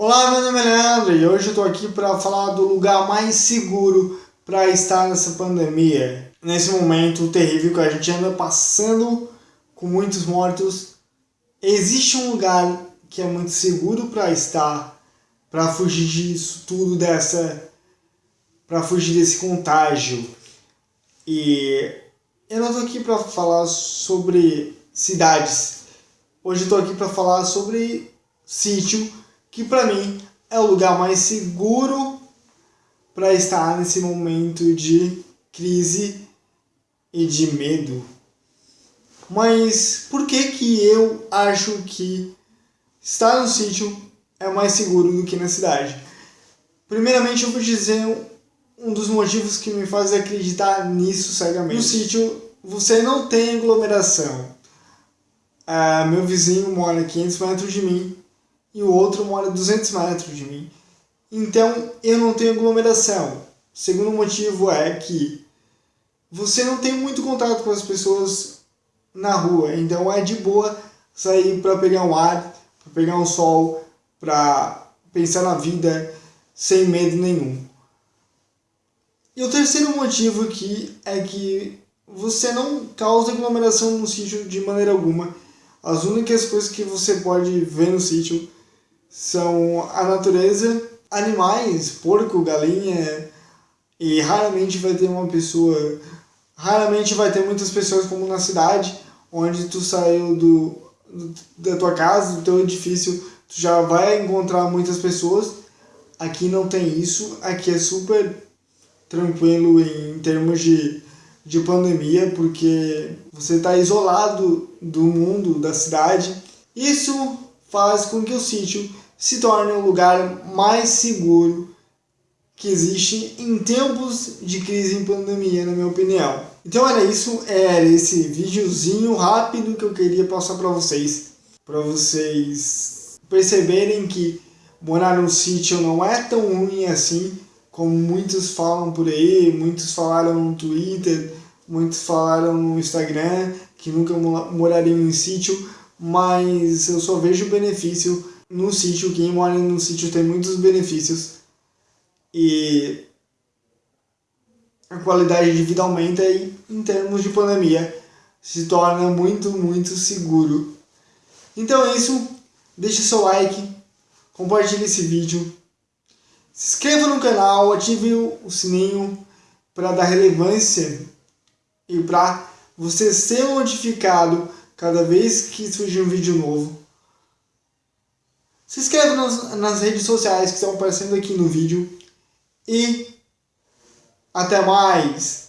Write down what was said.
Olá, meu nome é Leandro e hoje eu estou aqui para falar do lugar mais seguro para estar nessa pandemia. Nesse momento terrível que a gente anda passando com muitos mortos, existe um lugar que é muito seguro para estar, para fugir disso tudo, dessa, para fugir desse contágio. E eu não estou aqui para falar sobre cidades. Hoje eu estou aqui para falar sobre sítio que para mim é o lugar mais seguro para estar nesse momento de crise e de medo. Mas por que que eu acho que estar no sítio é mais seguro do que na cidade? Primeiramente eu vou dizer um dos motivos que me faz acreditar nisso cegamente. No sítio você não tem aglomeração. Ah, meu vizinho mora a 500 metros de mim e o outro mora a 200 metros de mim. Então eu não tenho aglomeração. O segundo motivo é que você não tem muito contato com as pessoas na rua, então é de boa sair para pegar um ar, para pegar um sol, para pensar na vida sem medo nenhum. E o terceiro motivo aqui é que você não causa aglomeração no sítio de maneira alguma. As únicas coisas que você pode ver no sítio são a natureza, animais, porco, galinha, e raramente vai ter uma pessoa, raramente vai ter muitas pessoas como na cidade, onde tu saiu do, da tua casa, do teu edifício, tu já vai encontrar muitas pessoas. Aqui não tem isso, aqui é super tranquilo em termos de, de pandemia, porque você está isolado do mundo, da cidade. Isso faz com que o sítio se torne um lugar mais seguro que existe em tempos de crise em pandemia, na minha opinião. Então era isso, era esse videozinho rápido que eu queria passar para vocês, para vocês perceberem que morar no sítio não é tão ruim assim, como muitos falam por aí, muitos falaram no Twitter, muitos falaram no Instagram, que nunca morariam em sítio, mas eu só vejo benefício no sítio. Quem mora no sítio tem muitos benefícios e a qualidade de vida aumenta e em termos de pandemia se torna muito, muito seguro. Então é isso, deixe seu like, compartilhe esse vídeo, se inscreva no canal, ative o sininho para dar relevância e para você ser notificado cada vez que surgir um vídeo novo. Se inscreva nas, nas redes sociais que estão aparecendo aqui no vídeo. E até mais!